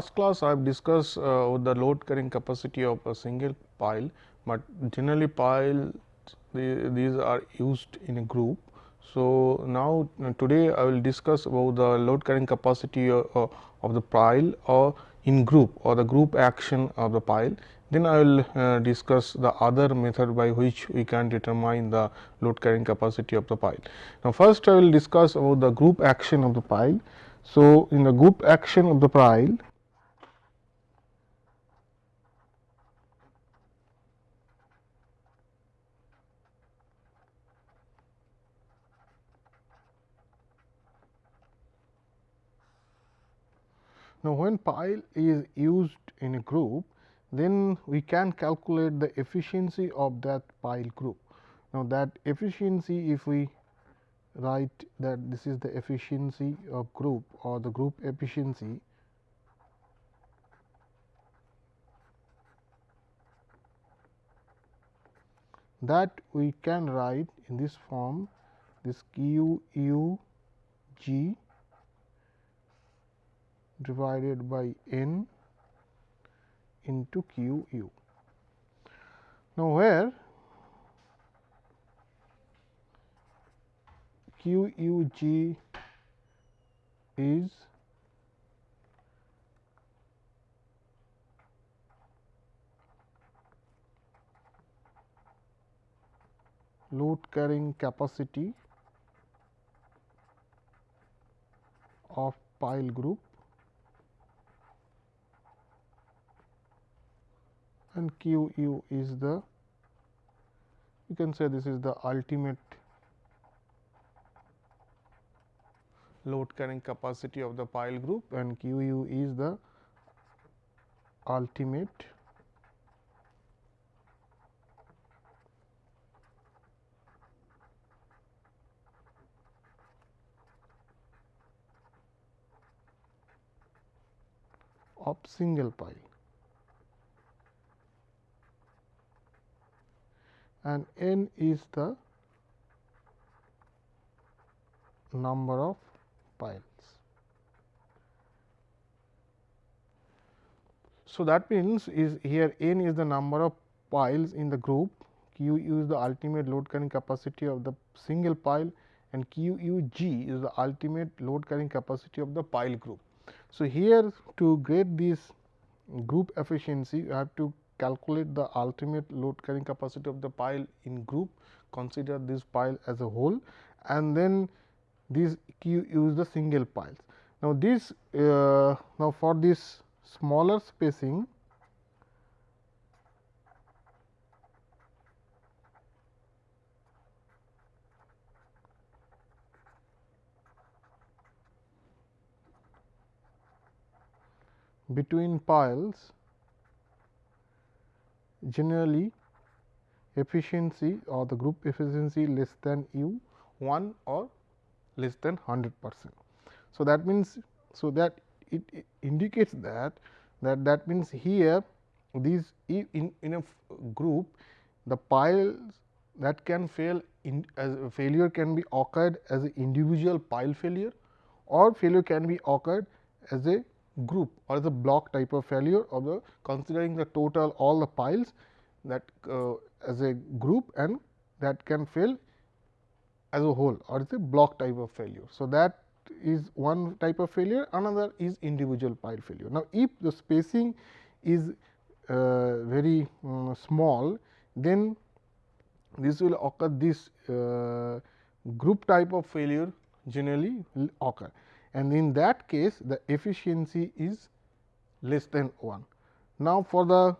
Last class, I have discussed uh, the load carrying capacity of a single pile, but generally pile the, these are used in a group. So, now uh, today I will discuss about the load carrying capacity of, uh, of the pile or in group or the group action of the pile. Then I will uh, discuss the other method by which we can determine the load carrying capacity of the pile. Now, first I will discuss about the group action of the pile. So, in the group action of the pile Now, when pile is used in a group, then we can calculate the efficiency of that pile group. Now, that efficiency if we write that this is the efficiency of group or the group efficiency that we can write in this form this q u g divided by n into q u. Now, where q u g is load carrying capacity of pile group and q u is the you can say this is the ultimate load carrying capacity of the pile group and q u is the ultimate of single pile. And n is the number of piles. So, that means is here n is the number of piles in the group, q u is the ultimate load carrying capacity of the single pile and q u g is the ultimate load carrying capacity of the pile group. So, here to get this group efficiency you have to calculate the ultimate load carrying capacity of the pile in group, consider this pile as a whole and then this q use the single piles. Now, this uh, now for this smaller spacing between piles generally efficiency or the group efficiency less than u 1 or less than 100 percent. So, that means, so that it, it indicates that that that means here these in, in a group the piles that can fail in as failure can be occurred as an individual pile failure or failure can be occurred as a group or the block type of failure of the considering the total all the piles that uh, as a group and that can fail as a whole or is a block type of failure. So, that is one type of failure another is individual pile failure. Now, if the spacing is uh, very um, small then this will occur this uh, group type of failure generally will occur and in that case the efficiency is less than 1. Now, for the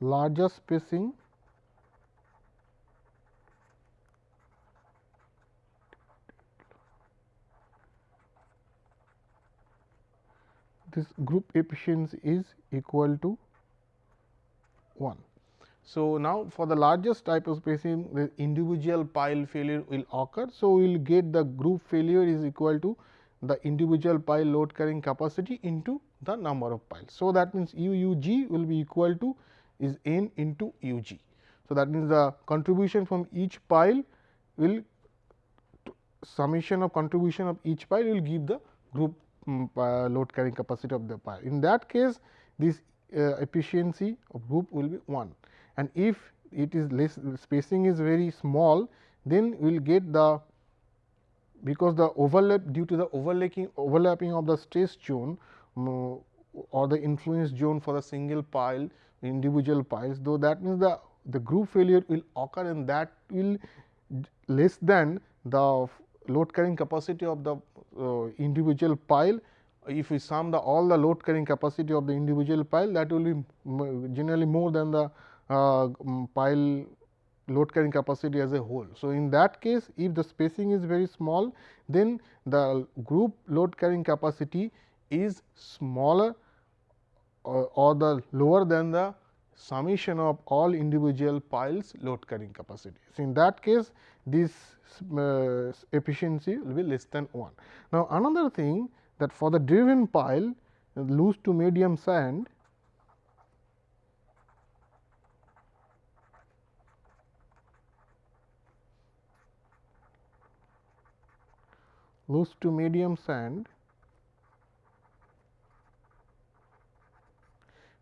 larger spacing this group efficiency is equal to 1. So, now for the largest type of spacing the individual pile failure will occur. So, we will get the group failure is equal to the individual pile load carrying capacity into the number of piles. So, that means u u g will be equal to is n into u g. So, that means the contribution from each pile will summation of contribution of each pile will give the group um, uh, load carrying capacity of the pile. In that case this uh, efficiency of group will be 1 and if it is less spacing is very small then we will get the because the overlap due to the overlapping overlapping of the stress zone um, or the influence zone for the single pile individual piles though that means the the group failure will occur and that will less than the load carrying capacity of the uh, individual pile. If we sum the all the load carrying capacity of the individual pile that will be generally more than the Uh, um, pile load carrying capacity as a whole. So, in that case if the spacing is very small then the group load carrying capacity is smaller or, or the lower than the summation of all individual piles load carrying capacity. So, in that case this uh, efficiency will be less than 1. Now, another thing that for the driven pile uh, loose to medium sand loose to medium sand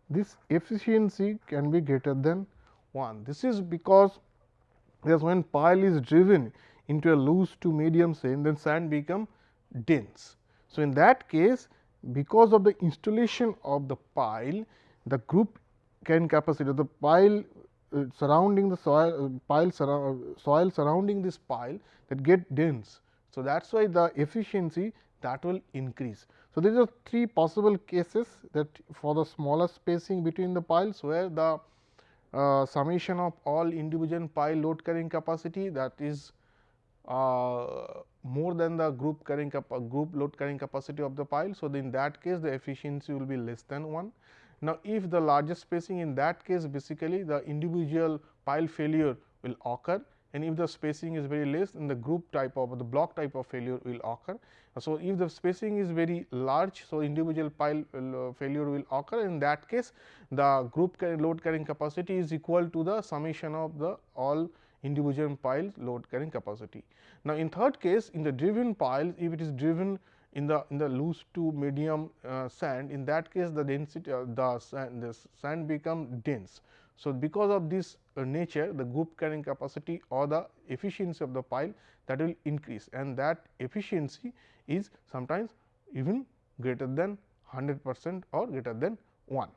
this efficiency can be greater than 1. This is because because when pile is driven into a loose to medium sand then sand become dense. So, in that case because of the installation of the pile the group can capacity of the pile uh, surrounding the soil uh, pile uh, soil surrounding this pile that get dense so, that is why the efficiency that will increase. So, these are three possible cases that for the smaller spacing between the piles where the uh, summation of all individual pile load carrying capacity that is uh, more than the group carrying group load carrying capacity of the pile. So, in that case the efficiency will be less than 1. Now, if the largest spacing in that case basically the individual pile failure will occur and if the spacing is very less then the group type of the block type of failure will occur. So, if the spacing is very large, so individual pile uh, failure will occur in that case the group load carrying capacity is equal to the summation of the all individual pile load carrying capacity. Now, in third case in the driven pile if it is driven in the in the loose to medium uh, sand in that case the density uh, the sand the sand become dense. So, because of this nature the group carrying capacity or the efficiency of the pile that will increase and that efficiency is sometimes even greater than 100 percent or greater than 1.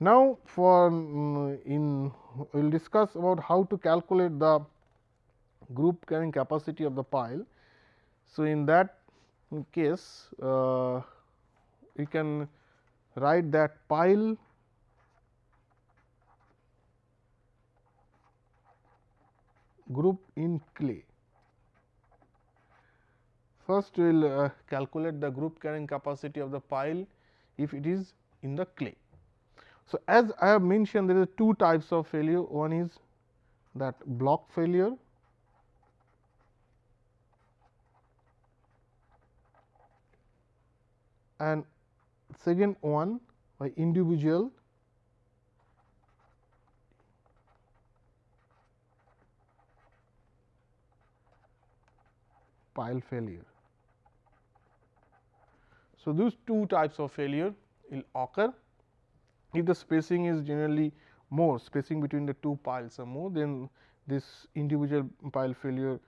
Now, for um, in we will discuss about how to calculate the group carrying capacity of the pile. So, in that case uh, we can write that pile group in clay. First we will uh, calculate the group carrying capacity of the pile if it is in the clay. So, as I have mentioned there are two types of failure one is that block failure and second one by individual pile failure. So, these two types of failure will occur if the spacing is generally more spacing between the two piles are more then this individual pile failure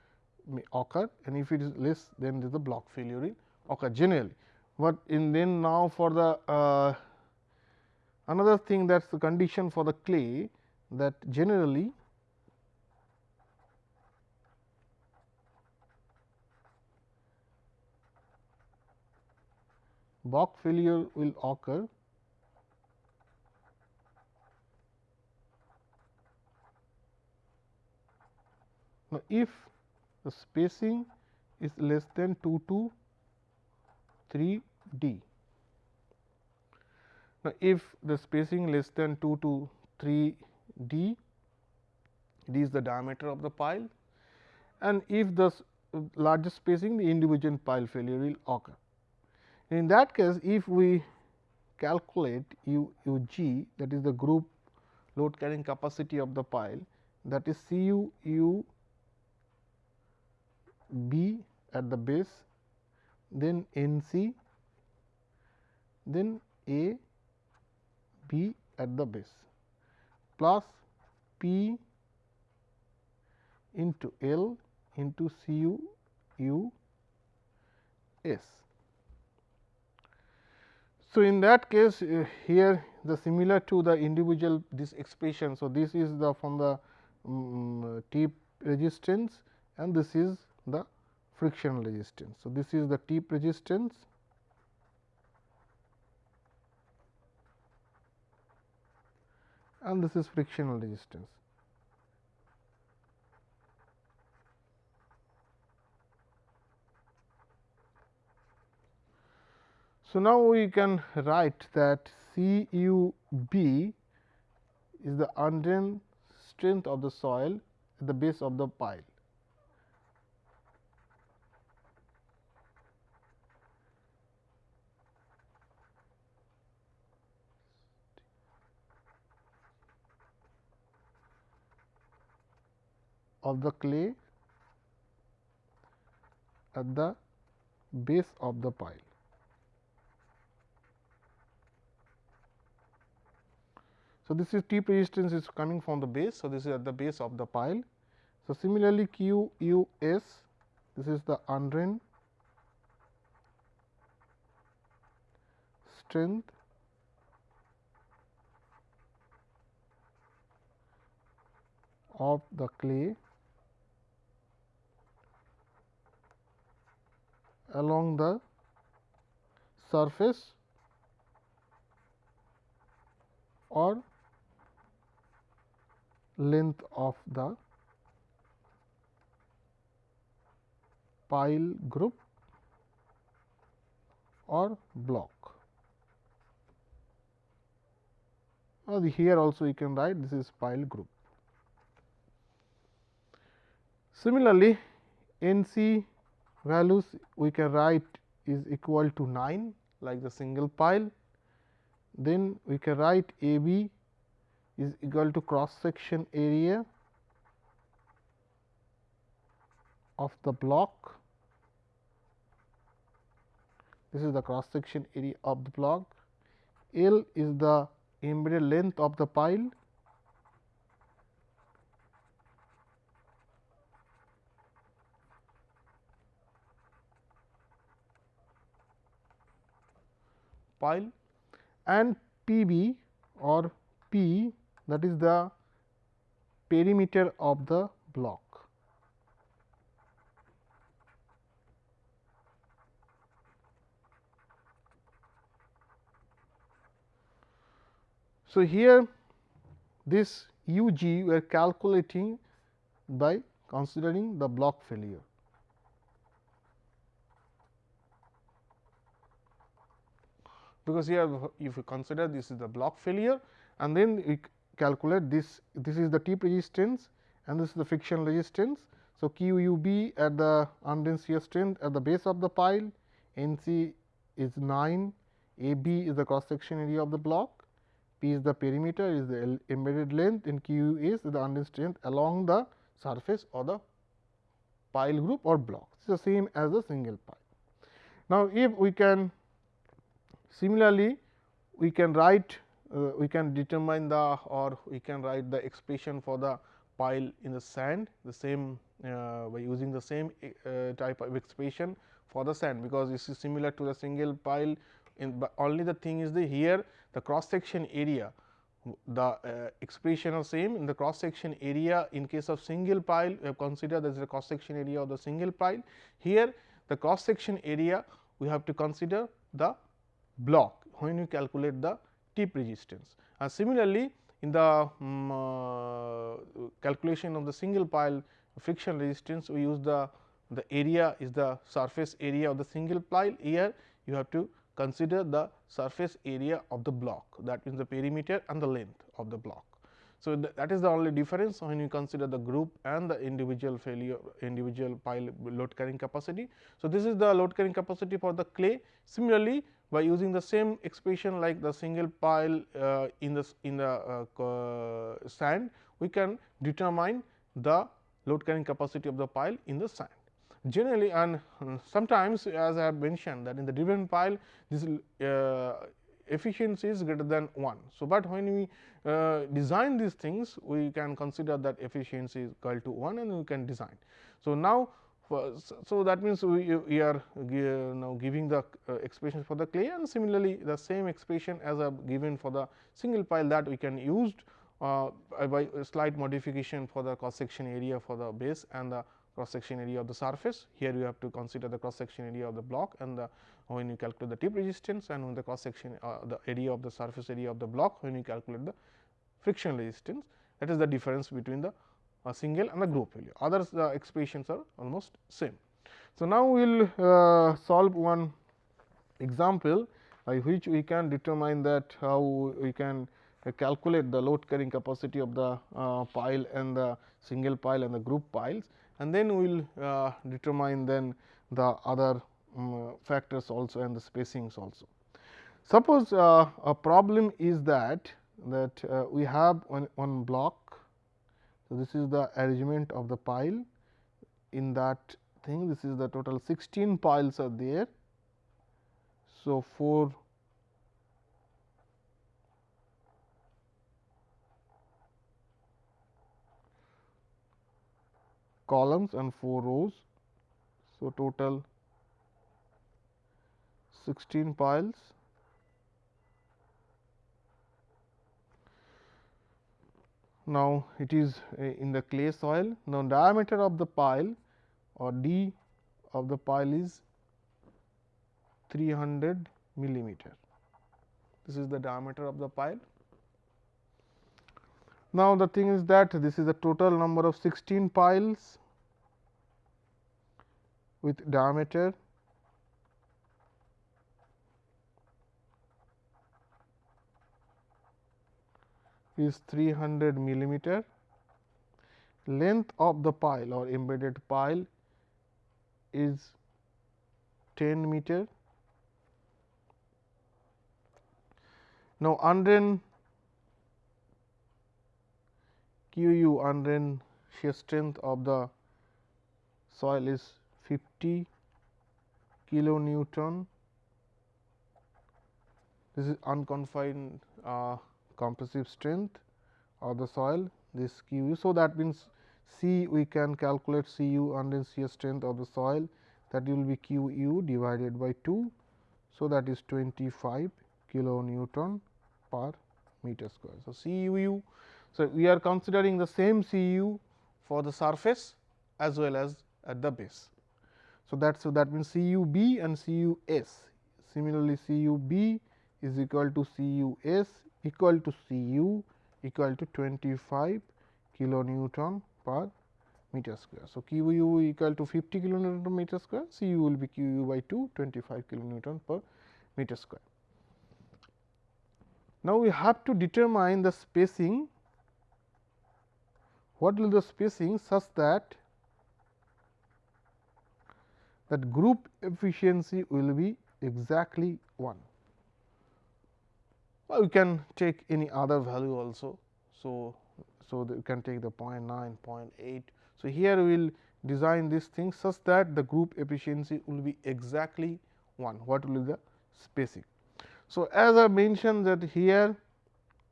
may occur and if it is less then the block failure will occur generally. But in then now for the uh, another thing that is the condition for the clay that generally block failure will occur. Now if the spacing is less than 2 to 3 d now if the spacing less than 2 to 3 d d is the diameter of the pile and if the largest spacing the individual pile failure will occur in that case, if we calculate U, U g that is the group load carrying capacity of the pile that is C u u B at the base, then N C, then A B at the base plus P into L into C U U S. So, in that case uh, here the similar to the individual this expression. So, this is the from the um, tip resistance and this is the frictional resistance. So, this is the tip resistance and this is frictional resistance. So, now we can write that C u b is the undrained strength of the soil at the base of the pile. of the clay at the base of the pile. So, this is tip resistance is coming from the base. So, this is at the base of the pile. So, similarly, Q U S this is the undrained strength of the clay along the surface or length of the pile group or block. Or here also you can write this is pile group. Similarly, N C values we can write is equal to 9 like the single pile. Then we can write A B is equal to cross section area of the block. This is the cross section area of the block. L is the embedded length of the pile. pile and P b or P that is the perimeter of the block. So, here this u g we are calculating by considering the block failure. Because here if you consider this is the block failure and then calculate this this is the tip resistance and this is the friction resistance. So, Q u b at the undrained shear strength at the base of the pile, N c is 9, A b is the cross section area of the block, P is the perimeter is the embedded length and Q is the undrained strength along the surface or the pile group or block. It is the same as the single pile. Now, if we can similarly we can write we can determine the or we can write the expression for the pile in the sand the same uh, by using the same uh, type of expression for the sand, because this is similar to the single pile in but only the thing is the here the cross section area the uh, expression are same in the cross section area in case of single pile we have considered is the cross section area of the single pile. Here the cross section area we have to consider the block when you calculate the tip resistance. And similarly, in the um, uh, calculation of the single pile friction resistance, we use the the area is the surface area of the single pile. Here you have to consider the surface area of the block that means the perimeter and the length of the block. So, th that is the only difference when you consider the group and the individual failure individual pile load carrying capacity. So, this is the load carrying capacity for the clay. Similarly, by using the same expression like the single pile uh, in the in the uh, sand we can determine the load carrying capacity of the pile in the sand. generally and sometimes as I have mentioned that in the driven pile this uh, efficiency is greater than 1. So, but when we uh, design these things we can consider that efficiency is equal to 1 and we can design. So, now so that means we, we are uh, now giving the uh, expression for the clay and similarly the same expression as I have given for the single pile that we can used uh, by slight modification for the cross section area for the base and the cross section area of the surface. Here you have to consider the cross section area of the block and the when you calculate the tip resistance and when the cross section uh, the area of the surface area of the block when you calculate the friction resistance that is the difference between the uh, single and a group value others the expressions are almost same. So, now we will uh, solve one example by which we can determine that how we can uh, calculate the load carrying capacity of the uh, pile and the single pile and the group piles and then we will uh, determine then the other um, factors also and the spacings also. Suppose uh, a problem is that that uh, we have one, one block. So, this is the arrangement of the pile in that thing this is the total 16 piles are there. So, 4 columns and 4 rows. So, total 16 piles. Now, it is eh, in the clay soil. Now, diameter of the pile or d of the pile is 300 millimeter. This is the diameter of the pile. Now, the thing is that this is the total number of 16 piles with diameter is 300 millimeter. Length of the pile or embedded pile is 10 meter. Now, unren Q u unren shear strength of the soil is 50 kilonewton. This is unconfined uh, compressive strength of the soil this Q u. So, that means C we can calculate C u undrained shear strength of the soil that will be Q u divided by 2. So, that is 25 kilo Newton per meter square. So, C u u so, we are considering the same C u for the surface as well as at the base. So, that so that means C u b and C u s. Similarly, C u b is equal to C u s equal to C u equal to 25 kilonewton per meter square. So, Q u equal to 50 kilonewton per meter square, C u will be Q u by 2 25 kilonewton per meter square. Now, we have to determine the spacing what will the spacing such that that group efficiency will be exactly 1. Well, you can take any other value also. So, so you can take the 0 0.9, 0 0.8. So, here we will design this thing such that the group efficiency will be exactly 1. What will be the spacing? So, as I mentioned that here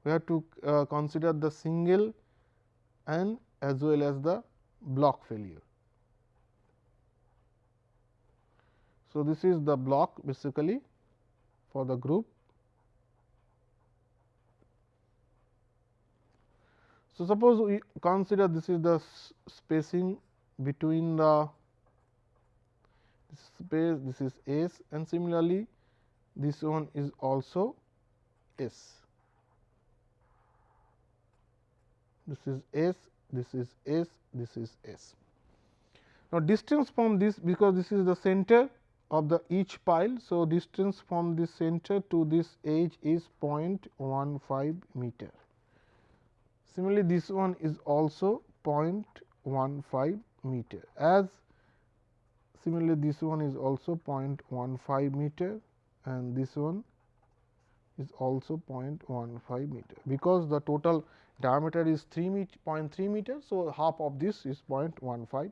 we have to uh, consider the single and as well as the block failure. So, this is the block basically for the group. So, suppose we consider this is the spacing between the space this is S and similarly this one is also S. this is S, this is S, this is S. Now, distance from this because this is the center of the each pile. So, distance from this center to this edge is 0.15 meter. Similarly, this one is also 0.15 meter as similarly this one is also 0.15 meter and this one is also 0.15 meter because the total diameter is 3 meter 0.3 meter. So, half of this is 0.15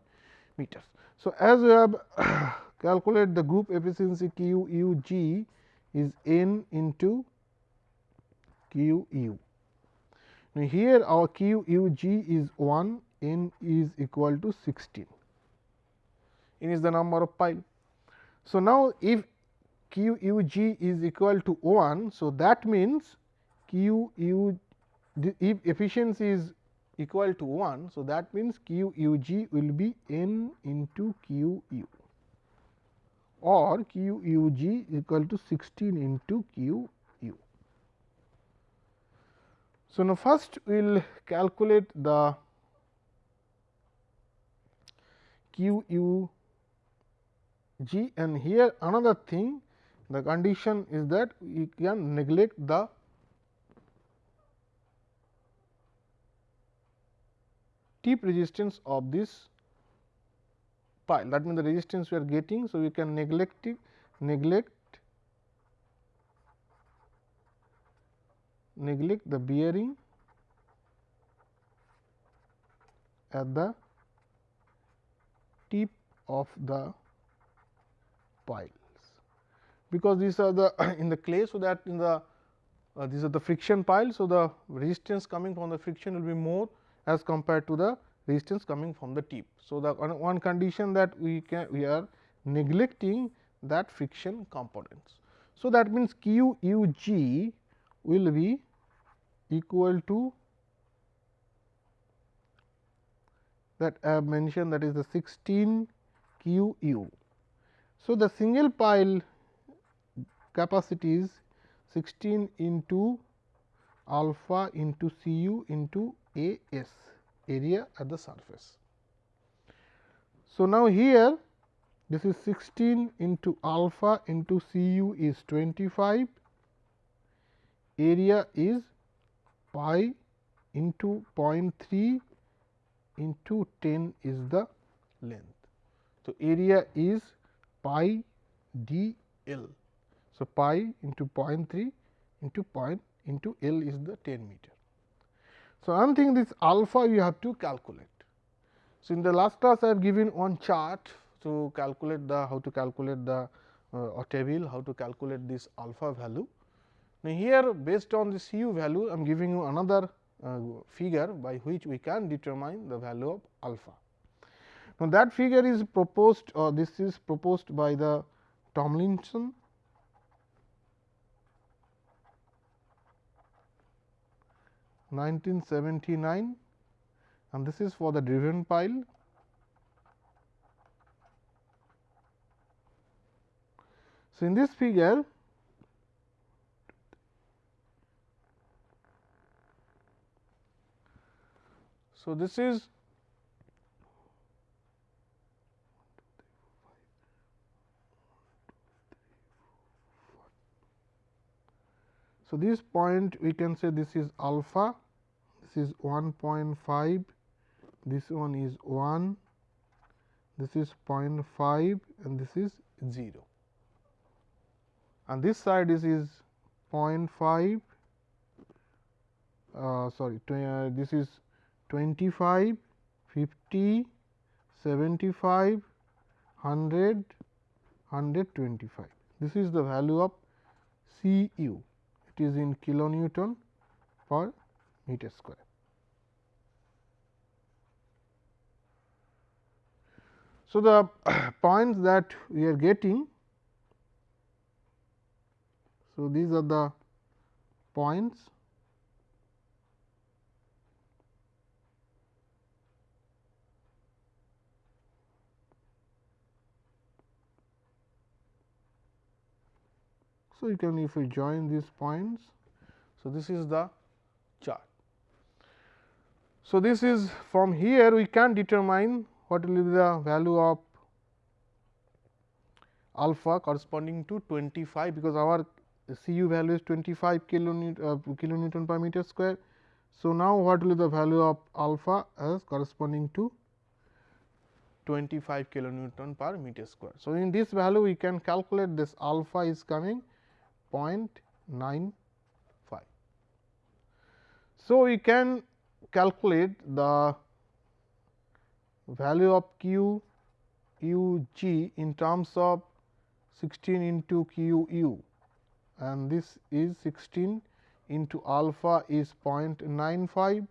meters. So, as we have calculate the group efficiency Q u g is n into Q u. Now, here our Q u g is 1, n is equal to 16, n is the number of pile. So, now if Q u g is equal to 1. So, that means Q u if efficiency is equal to 1. So, that means Q u g will be n into Q u or Q u g equal to 16 into Q. So, now first we will calculate the Q u g and here another thing the condition is that we can neglect the tip resistance of this pile that means the resistance we are getting. So, we can neglect it, neglect neglect the bearing at the tip of the piles because these are the in the clay. So, that in the uh, these are the friction piles. So, the resistance coming from the friction will be more as compared to the resistance coming from the tip. So, the one condition that we can we are neglecting that friction components. So, that means Q u g will be equal to that I have mentioned that is the 16 Q u. So, the single pile capacity is 16 into alpha into C u into A s area at the surface. So, now here this is 16 into alpha into C u is 25, area is pi into 0.3 into 10 is the length. So, area is pi d l. So, pi into 0.3 into point into l is the 10 meter. So, I am thinking this alpha you have to calculate. So, in the last class I have given one chart to calculate the how to calculate the uh, or table how to calculate this alpha value. Now, here based on this u value I am giving you another uh, figure by which we can determine the value of alpha. Now, that figure is proposed or this is proposed by the Tomlinson 1979 and this is for the driven pile. So, in this figure So, this is So, this point we can say this is alpha, this is 1.5, this one is 1, this is 0.5 and this is 0. And this side is, is 0.5, uh, sorry, uh, this is 25, 50, 75, 100, 125. This is the value of C u it is in kilonewton per meter square. So, the points that we are getting, so these are the points So, you can if we join these points. So, this is the chart. So, this is from here we can determine what will be the value of alpha corresponding to 25 because our C u value is 25 kilonewton, uh, kilonewton per meter square. So, now what will be the value of alpha as corresponding to 25 kilonewton per meter square. So, in this value we can calculate this alpha is coming 0.95. So, we can calculate the value of q u g in terms of 16 into q u and this is 16 into alpha is 0.95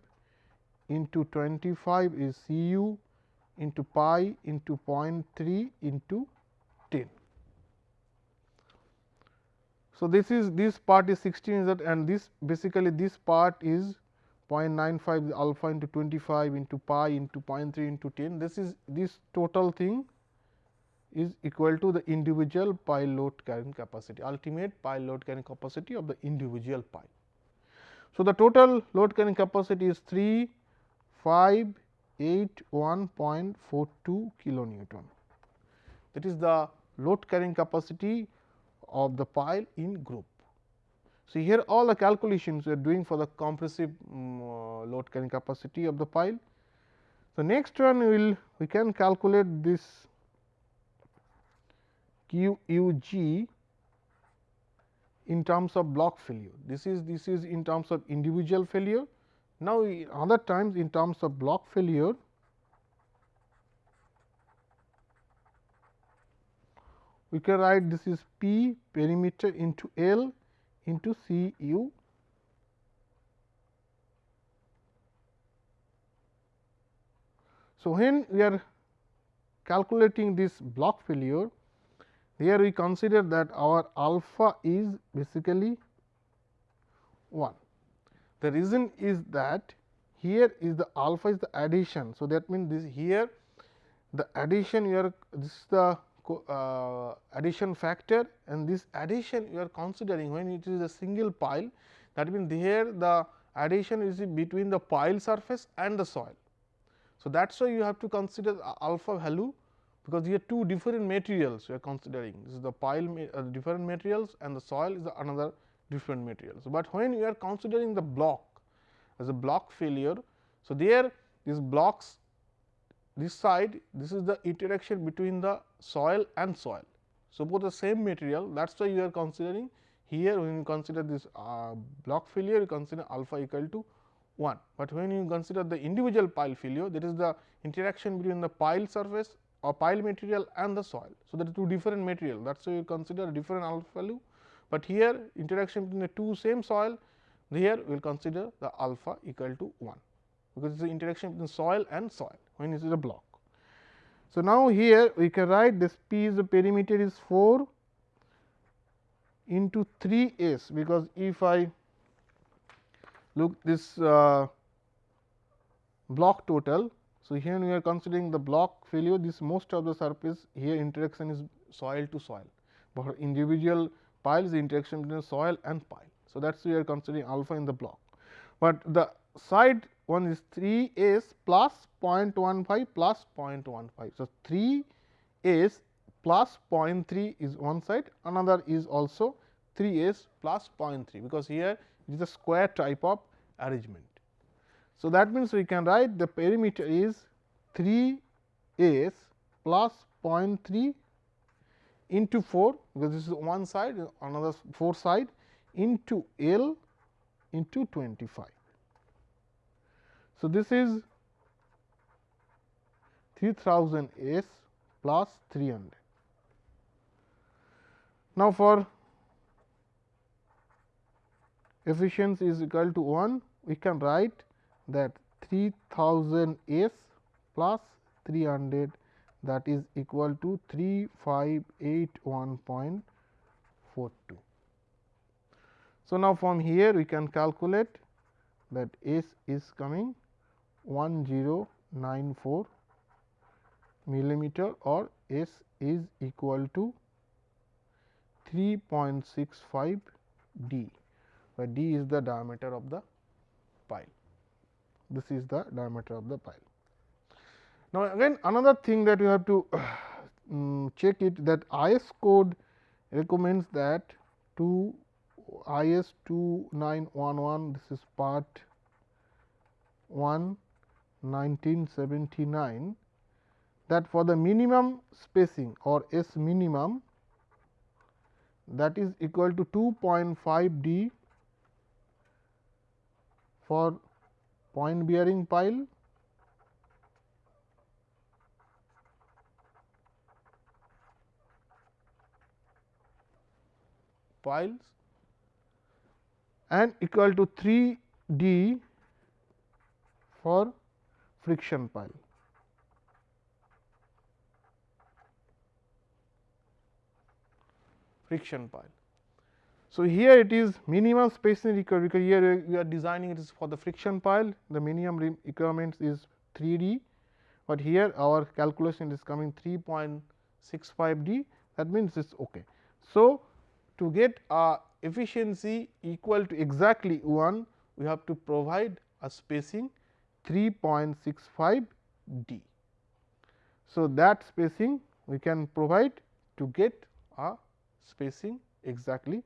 into 25 is C u into pi into 0.3 into 10. So, this is this part is 16 is that and this basically this part is 0.95 alpha into 25 into pi into 0.3 into 10. This is this total thing is equal to the individual pile load carrying capacity ultimate pile load carrying capacity of the individual pile. So, the total load carrying capacity is 3 5 8 1.42 kilonewton that is the load carrying capacity of the pile in group. So, here all the calculations we are doing for the compressive um, uh, load carrying capacity of the pile. So, next one we will we can calculate this Q u g in terms of block failure. This is this is in terms of individual failure. Now, other times in terms of block failure we can write this is P perimeter into L into C u So, when we are calculating this block failure, here we consider that our alpha is basically 1. The reason is that here is the alpha is the adhesion. So, that means this here the adhesion are this is the uh, adhesion factor and this adhesion you are considering when it is a single pile that means here the adhesion is between the pile surface and the soil. So, that is why you have to consider alpha value because here two different materials you are considering this is the pile uh, different materials and the soil is another different materials. But when you are considering the block as a block failure. So, there these blocks this side this is the interaction between the soil and soil. So, both the same material that is why you are considering here when you consider this uh, block failure you consider alpha equal to 1, but when you consider the individual pile failure that is the interaction between the pile surface or pile material and the soil. So, that is two different material that is why you consider a different alpha value, but here interaction between the two same soil here we will consider the alpha equal to 1 because it is the interaction between soil and soil when it is a block. So, now here we can write this P is the perimeter is 4 into 3 s because if I look this uh, block total. So, here we are considering the block failure this most of the surface here interaction is soil to soil, but for individual piles the interaction between soil and pile. So, that is we are considering alpha in the block, but the side one is 3 s plus 0.15 plus 0.15. So, 3 s plus 0.3 is one side another is also 3 s plus 0.3 because here it is a square type of arrangement. So, that means we can write the perimeter is 3 s plus 0.3 into 4 because this is one side another 4 side into L into 25. So, this is 3000 S plus 300. Now, for efficiency is equal to 1, we can write that 3000 S plus 300 that is equal to 3581.42. So, now from here we can calculate that S is coming 1094 millimeter or S is equal to 3.65 d, where d is the diameter of the pile. This is the diameter of the pile. Now, again another thing that you have to um, check it that IS code recommends that to IS 2911 this is part 1 1979 that for the minimum spacing or S minimum that is equal to 2.5 d for point bearing pile piles and equal to 3 d for friction pile. friction pile. So, here it is minimum spacing required because here we are designing it is for the friction pile the minimum requirements is 3 d, but here our calculation is coming 3.65 d that means it is ok. So, to get a efficiency equal to exactly 1 we have to provide a spacing 3.65 d. So, that spacing we can provide to get a spacing exactly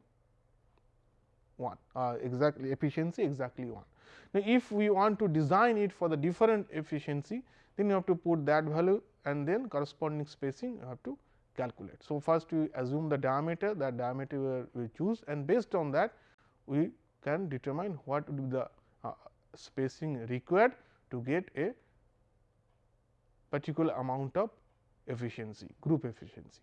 1 uh, exactly efficiency exactly 1. Now, if we want to design it for the different efficiency then you have to put that value and then corresponding spacing you have to calculate. So, first we assume the diameter that diameter we choose and based on that we can determine what would be the uh, spacing required to get a particular amount of efficiency group efficiency.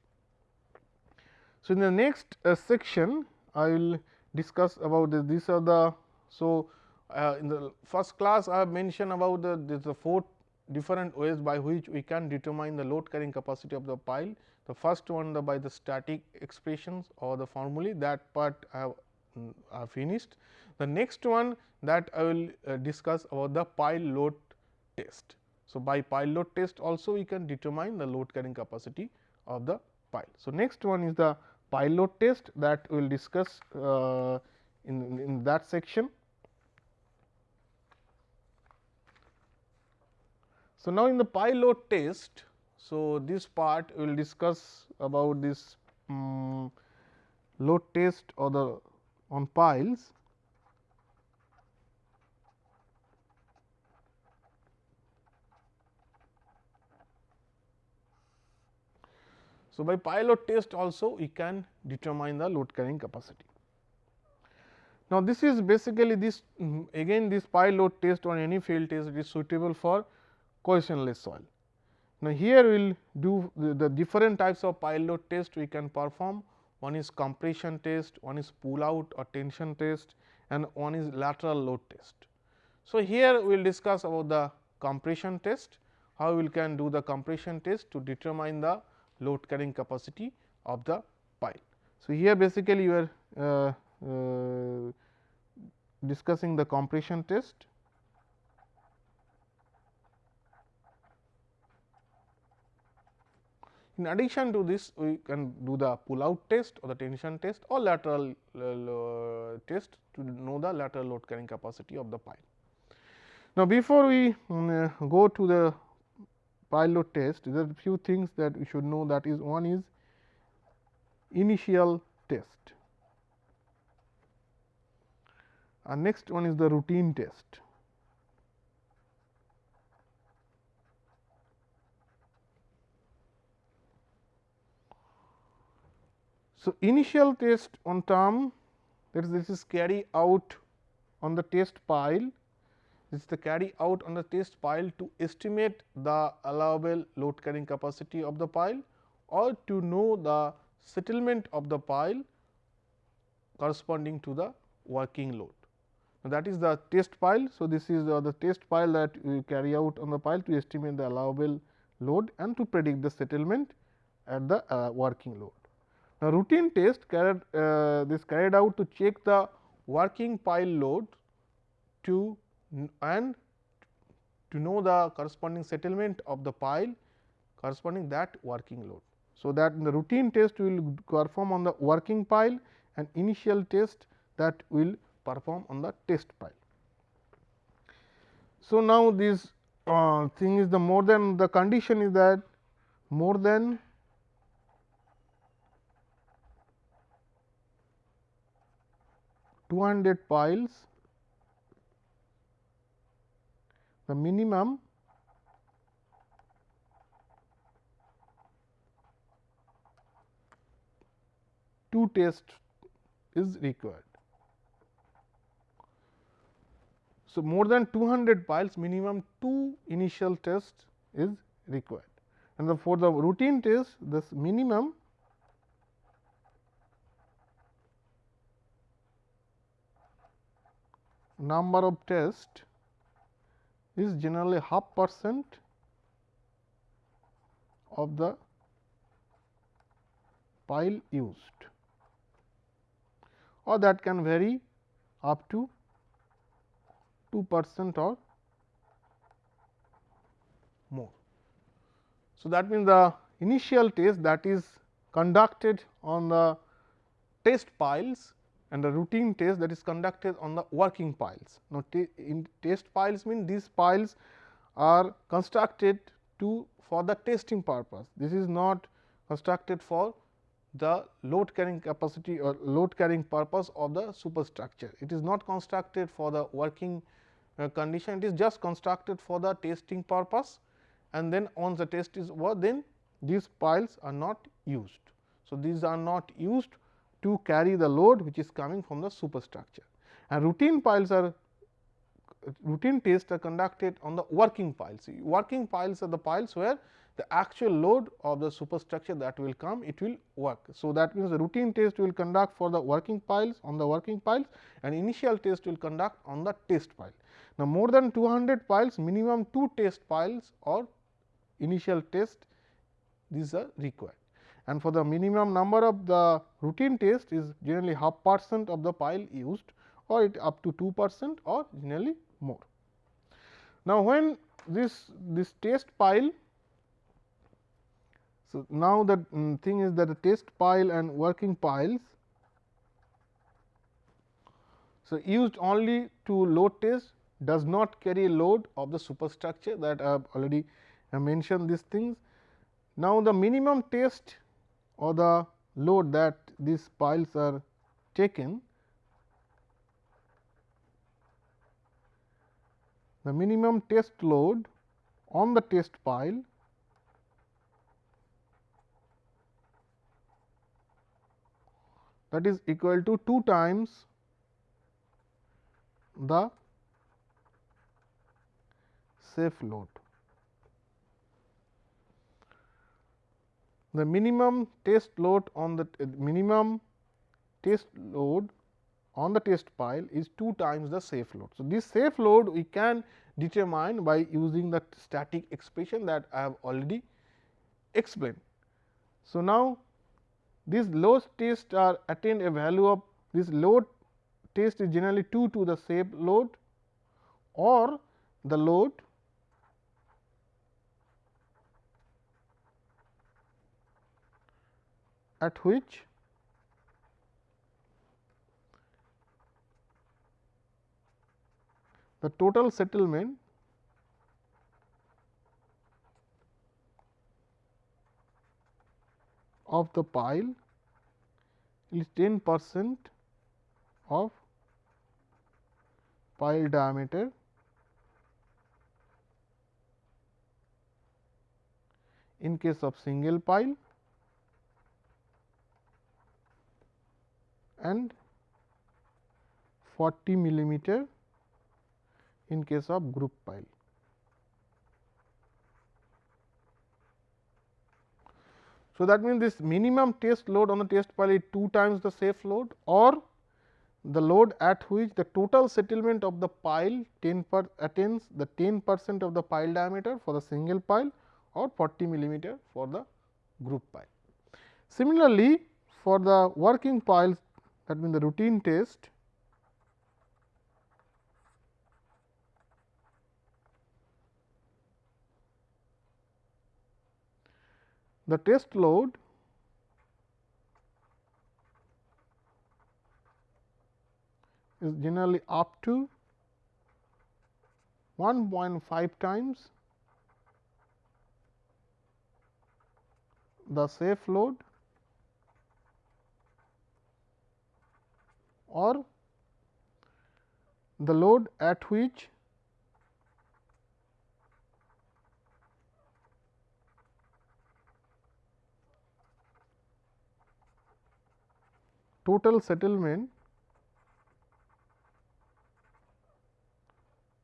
So, in the next uh, section I will discuss about this. These are the so uh, in the first class I have mentioned about the this the four different ways by which we can determine the load carrying capacity of the pile. The first one the by the static expressions or the formulae that part I have uh, finished. The next one that I will uh, discuss about the pile load test. So, by pile load test also we can determine the load carrying capacity of the pile. So, next one is the pile load test that we will discuss uh, in, in that section. So, now in the pile load test, so this part we will discuss about this um, load test or the on piles. So, by pile load test also we can determine the load carrying capacity. Now, this is basically this um, again this pile load test or any field test is suitable for cohesionless soil. Now, here we will do the, the, different types of pile load test we can perform one is compression test, one is pull out or tension test and one is lateral load test. So, here we will discuss about the compression test, how we can do the compression test to determine the load carrying capacity of the pile. So, here basically you are uh, uh, discussing the compression test. In addition to this, we can do the pull out test or the tension test or lateral uh, test to know the lateral load carrying capacity of the pile. Now, before we um, go to the pile load test, there are few things that we should know that is one is initial test and next one is the routine test. So, initial test on term that is this is carry out on the test pile this is the carry out on the test pile to estimate the allowable load carrying capacity of the pile or to know the settlement of the pile corresponding to the working load. Now, that is the test pile. So, this is uh, the test pile that we carry out on the pile to estimate the allowable load and to predict the settlement at the uh, working load. Now, routine test carried uh, this carried out to check the working pile load to and to know the corresponding settlement of the pile corresponding that working load. So, that in the routine test we will perform on the working pile and initial test that will perform on the test pile. So, now this uh, thing is the more than the condition is that more than two hundred piles the minimum two tests is required. So, more than 200 piles minimum two initial tests is required and the, for the routine test this minimum number of test is generally half percent of the pile used or that can vary up to 2 percent or more. So, that means the initial test that is conducted on the test piles and the routine test that is conducted on the working piles. Now, in test piles mean these piles are constructed to for the testing purpose. This is not constructed for the load carrying capacity or load carrying purpose of the superstructure. It is not constructed for the working uh, condition, it is just constructed for the testing purpose and then once the test is over then these piles are not used. So, these are not used to carry the load which is coming from the superstructure and routine piles are routine tests are conducted on the working piles. Working piles are the piles where the actual load of the superstructure that will come it will work. So, that means the routine test will conduct for the working piles on the working piles and initial test will conduct on the test pile. Now, more than 200 piles minimum 2 test piles or initial test these are required and for the minimum number of the routine test is generally half percent of the pile used or it up to 2 percent or generally more. Now, when this this test pile so, now the um, thing is that the test pile and working piles so used only to load test does not carry load of the superstructure that I have already mentioned these things. Now, the minimum test or the load that these piles are taken, the minimum test load on the test pile that is equal to 2 times the safe load. The minimum test load on the uh, minimum test load on the test pile is 2 times the safe load. So, this safe load we can determine by using the static expression that I have already explained. So, now these load tests are attained a value of this load test is generally 2 to the safe load or the load at which? The total settlement of the pile is 10 percent of pile diameter. In case of single pile and 40 millimeter in case of group pile. So, that means this minimum test load on the test pile is 2 times the safe load or the load at which the total settlement of the pile 10 per attains the 10 percent of the pile diameter for the single pile or 40 millimeter for the group pile. Similarly, for the working piles that means the routine test the test load is generally up to 1.5 times the safe load or the load at which total settlement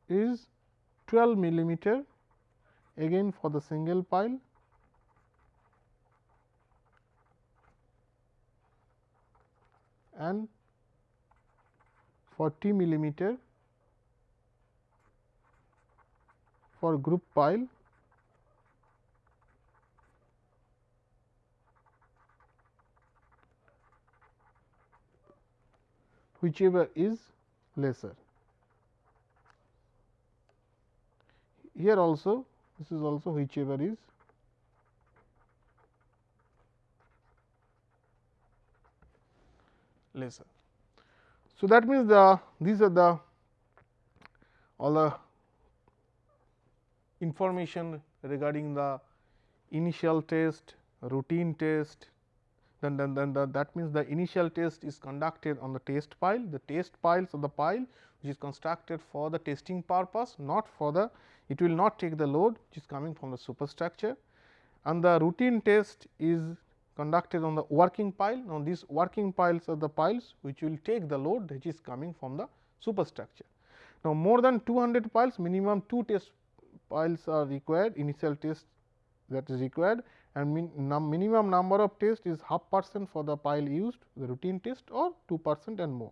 is 12 millimeter again for the single pile. And 40 millimeter for group pile whichever is lesser. Here also this is also whichever is lesser. So, that means the these are the all the information regarding the initial test, routine test, then, then, then the, that means the initial test is conducted on the test pile, the test piles of the pile which is constructed for the testing purpose not for the it will not take the load which is coming from the superstructure. And the routine test is conducted on the working pile. Now, these working piles are the piles which will take the load which is coming from the superstructure. Now, more than 200 piles minimum 2 test piles are required initial test that is required and min num minimum number of tests is half percent for the pile used the routine test or 2 percent and more.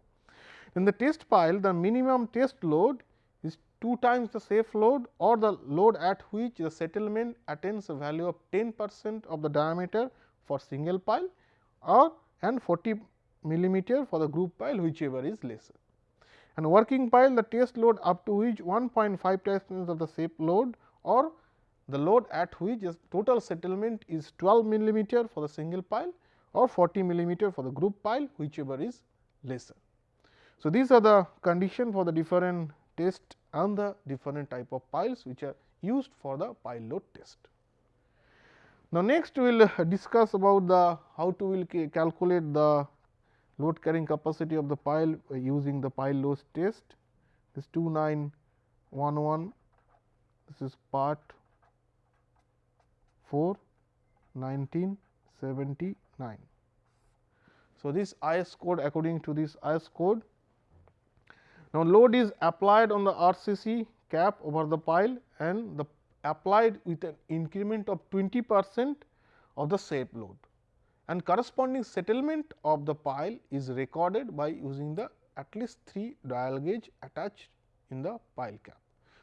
In the test pile the minimum test load is 2 times the safe load or the load at which the settlement attains a value of 10 percent of the diameter for single pile or and 40 millimeter for the group pile whichever is lesser. And working pile the test load up to which 1.5 times of the safe load or the load at which total settlement is 12 millimeter for the single pile or 40 millimeter for the group pile whichever is lesser. So, these are the condition for the different test and the different type of piles which are used for the pile load test. Now, next we will discuss about the how to will calculate the load carrying capacity of the pile uh, using the pile load test. This 2911 this is part 4 1979. So, this IS code according to this IS code. Now, load is applied on the RCC cap over the pile and the applied with an increment of 20 percent of the safe load and corresponding settlement of the pile is recorded by using the at least 3 dial gauge attached in the pile cap.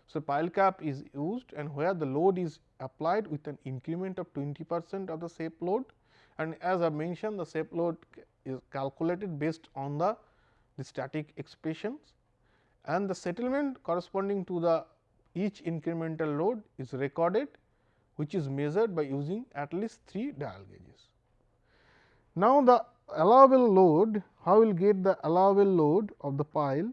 So, pile cap is used and where the load is applied with an increment of 20 percent of the safe load and as I mentioned the safe load is calculated based on the, the static expressions and the settlement corresponding to the each incremental load is recorded which is measured by using at least 3 dial gauges. Now, the allowable load how will get the allowable load of the pile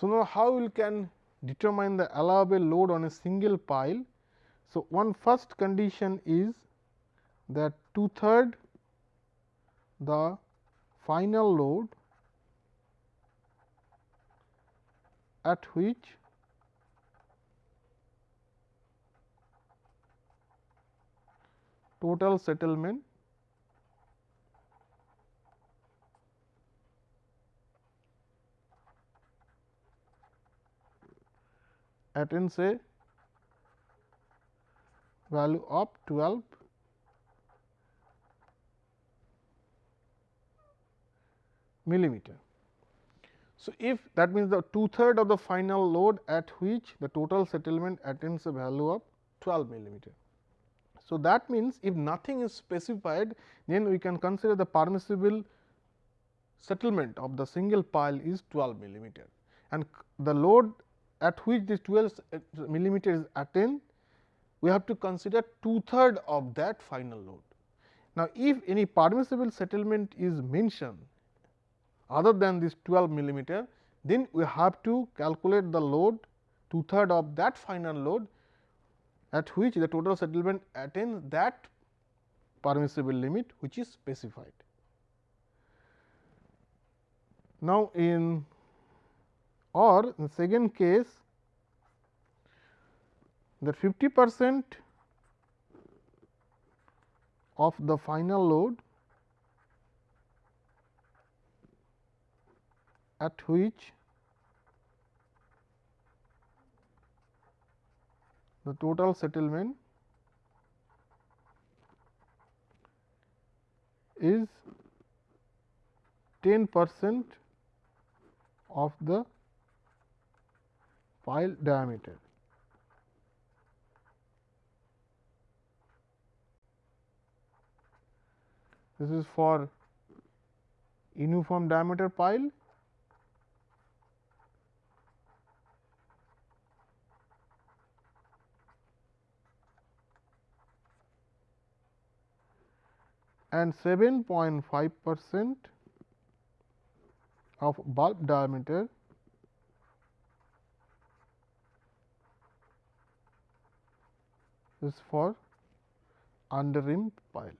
So, now how we can determine the allowable load on a single pile? So, one first condition is that two third the final load at which total settlement attains a value of 12 millimeter. So, if that means the two third of the final load at which the total settlement attains a value of 12 millimeter. So, that means if nothing is specified then we can consider the permissible settlement of the single pile is 12 millimeter and the load at which this 12 millimeter is attained, we have to consider two third of that final load. Now, if any permissible settlement is mentioned other than this 12 millimeter, then we have to calculate the load two third of that final load at which the total settlement attains that permissible limit which is specified. Now, in or in second case that 50 percent of the final load at which the total settlement is 10 percent of the pile diameter. This is for uniform diameter pile and 7.5 percent of bulb diameter is for under ream pile.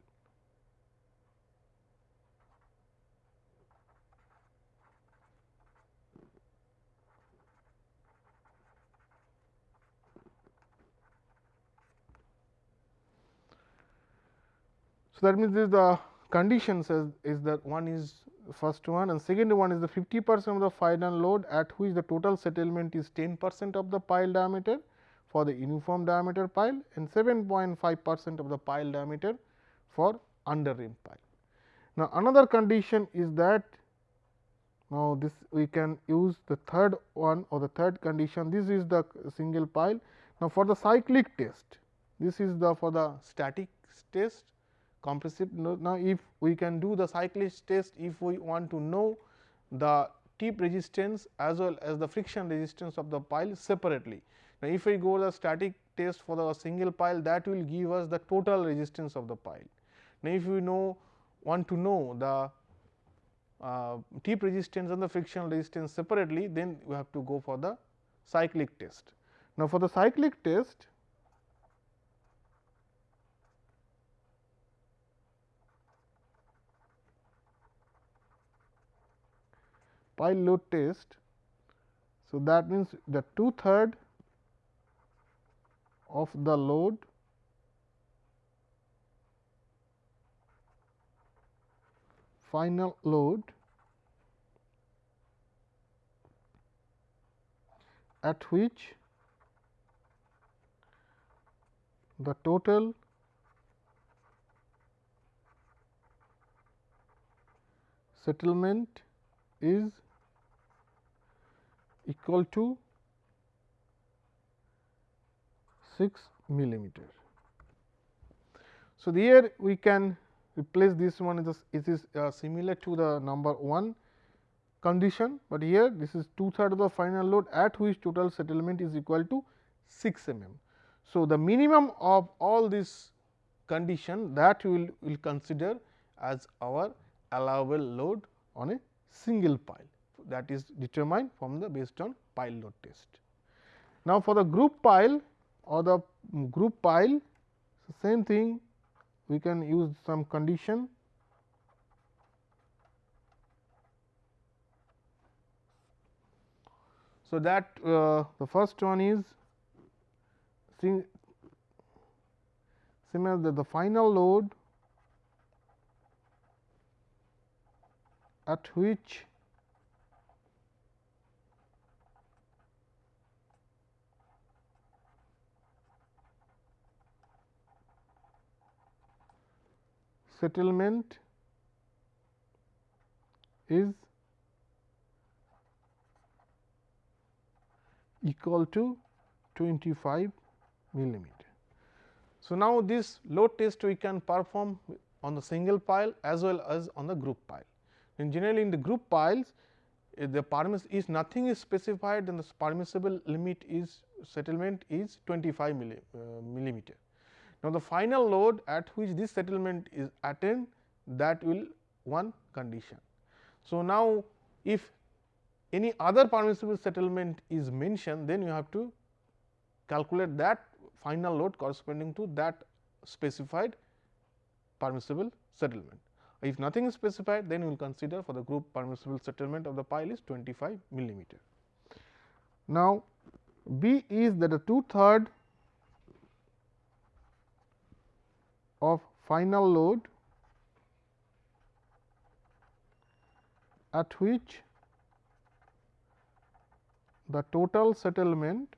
So, that means, this the condition says is that one is first one and second one is the 50 percent of the final load at which the total settlement is 10 percent of the pile diameter for the uniform diameter pile and 7.5 percent of the pile diameter for under ream pile. Now, another condition is that now this we can use the third one or the third condition this is the single pile. Now, for the cyclic test this is the for the static test compressive. Now, if we can do the cyclic test if we want to know the tip resistance as well as the friction resistance of the pile separately. Now, if we go the static test for the single pile that will give us the total resistance of the pile. Now, if we know want to know the uh, tip resistance and the friction resistance separately then we have to go for the cyclic test. Now, for the cyclic test pile load test. So, that means the two third of the load final load at which the total settlement is equal to 6 millimeter. So, here we can replace this one it is uh, similar to the number 1 condition, but here this is two third of the final load at which total settlement is equal to 6 mm. So, the minimum of all this condition that we will, will consider as our allowable load on a single pile that is determined from the based on pile load test. Now, for the group pile or the group pile same thing we can use some condition. So, that uh, the first one is similar that the final load at which settlement is equal to 25 millimeter. So, now this load test we can perform on the single pile as well as on the group pile. And generally in the group piles if the permiss is nothing is specified then the permissible limit is settlement is 25 milli, uh, millimeter. Now, the final load at which this settlement is attained that will one condition. So, now if any other permissible settlement is mentioned then you have to calculate that final load corresponding to that specified permissible settlement. If nothing is specified then you will consider for the group permissible settlement of the pile is 25 millimeter. Now, B is that a two third of final load at which the total settlement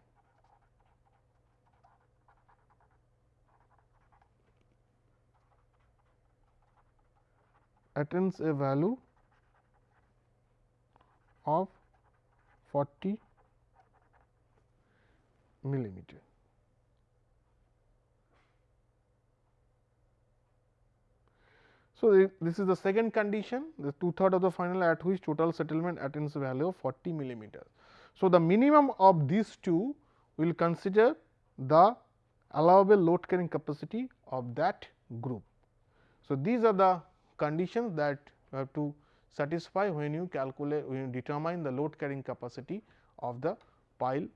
attains a value of 40 millimeter. So, this is the second condition the two third of the final at which total settlement attains value of 40 millimeter. So, the minimum of these two will consider the allowable load carrying capacity of that group. So, these are the conditions that you have to satisfy when you calculate when you determine the load carrying capacity of the pile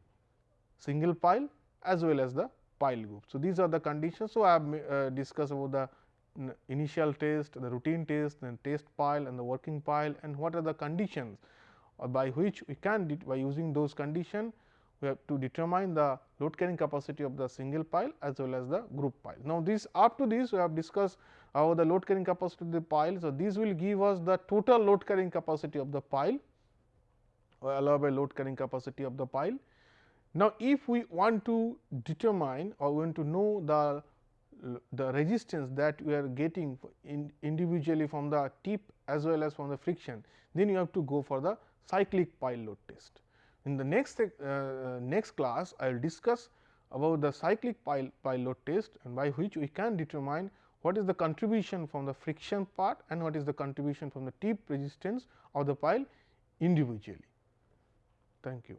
single pile as well as the pile group. So, these are the conditions. So, I have uh, discussed about the initial test, the routine test, then test pile and the working pile and what are the conditions by which we can by using those conditions we have to determine the load carrying capacity of the single pile as well as the group pile. Now, this up to this we have discussed how the load carrying capacity of the pile. So, this will give us the total load carrying capacity of the pile or allowable load carrying capacity of the pile. Now, if we want to determine or want to know the the resistance that we are getting in individually from the tip as well as from the friction, then you have to go for the cyclic pile load test. In the next uh, next class, I will discuss about the cyclic pile, pile load test and by which we can determine what is the contribution from the friction part and what is the contribution from the tip resistance of the pile individually. Thank you.